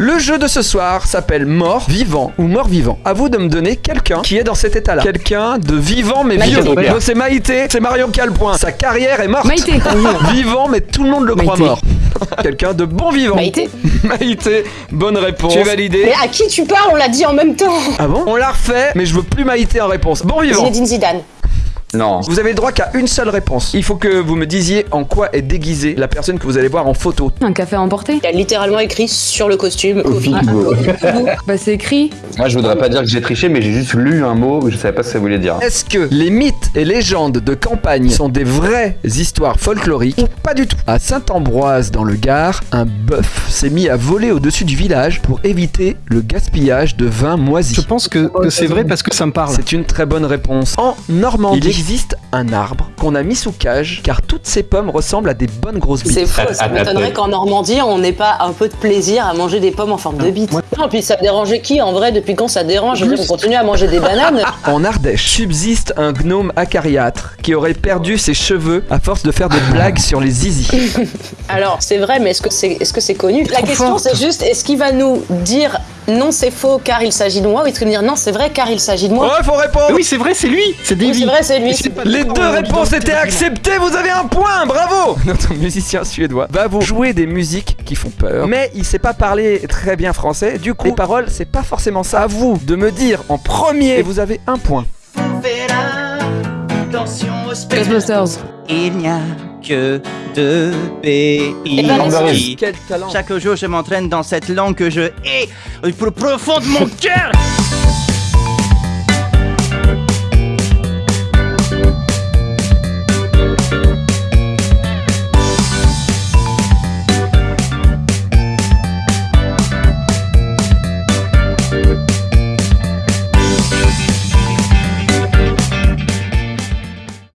Le jeu de ce soir s'appelle mort, vivant ou mort vivant. À vous de me donner quelqu'un qui est dans cet état-là. Quelqu'un de vivant mais Maïté. vieux. C'est Maïté, c'est Marion Calpoint. Sa carrière est morte. Maïté. Vivant mais tout le monde le croit mort. Quelqu'un de bon vivant. Maïté. Maïté, bonne réponse. Tu es validé. Mais à qui tu parles? On l'a dit en même temps. Ah bon? On l'a refait, mais je veux plus Maïté en réponse. Bon vivant. Zinedine Zidane. Non. Vous avez le droit qu'à une seule réponse. Il faut que vous me disiez en quoi est déguisée la personne que vous allez voir en photo. Un café à emporter Il a littéralement écrit sur le costume. Kofi. Kibo. Bah c'est écrit. Moi, je voudrais pas dire que j'ai triché, mais j'ai juste lu un mot, je savais pas ce que ça voulait dire. Est-ce que les mythes et légendes de campagne sont des vraies histoires folkloriques ou pas du tout? À Saint-Ambroise, dans le Gard, un bœuf s'est mis à voler au-dessus du village pour éviter le gaspillage de vin moisi. Je pense que, que c'est vrai parce que ça me parle. C'est une très bonne réponse. En Normandie, il existe un arbre qu'on a mis sous cage car toutes ces pommes ressemblent à des bonnes grosses bites. C'est faux, ça Ah, m'étonnerait ah, qu'en Normandie, on n'ait pas un peu de plaisir à manger des pommes en forme de bite. Non, puis ça dérangeait qui en vrai Depuis quand ça dérange? On continue à manger des bananes. En Ardèche subsiste un gnome acariâtre qui aurait perdu ses cheveux à force de faire des blagues sur les zizi. Alors, c'est vrai, mais est-ce que c'est est -ce c'est connu? La question, c'est juste est-ce qu'il va nous dire non, c'est faux car il s'agit de moi ou est-ce qu'il va nous dire non, c'est vrai car il s'agit de moi? Ouais, faut répondre Oui, c'est vrai, c'est lui, c'est Oui, Davy. c'est vrai, c'est lui. Mais c'est pas Les deux réponses étaient acceptées, vous avez un point, bravo Notre musicien suédois va vous jouer des musiques qui font peur, mais il sait pas parler très bien français, du coup les paroles c'est pas forcément ça. À vous de me dire en premier, et vous avez un point. Ghostbusters. Il n'y a que deux pays. Quel talent Chaque jour, je m'entraîne dans cette langue que je hais au plus profond de mon cœur.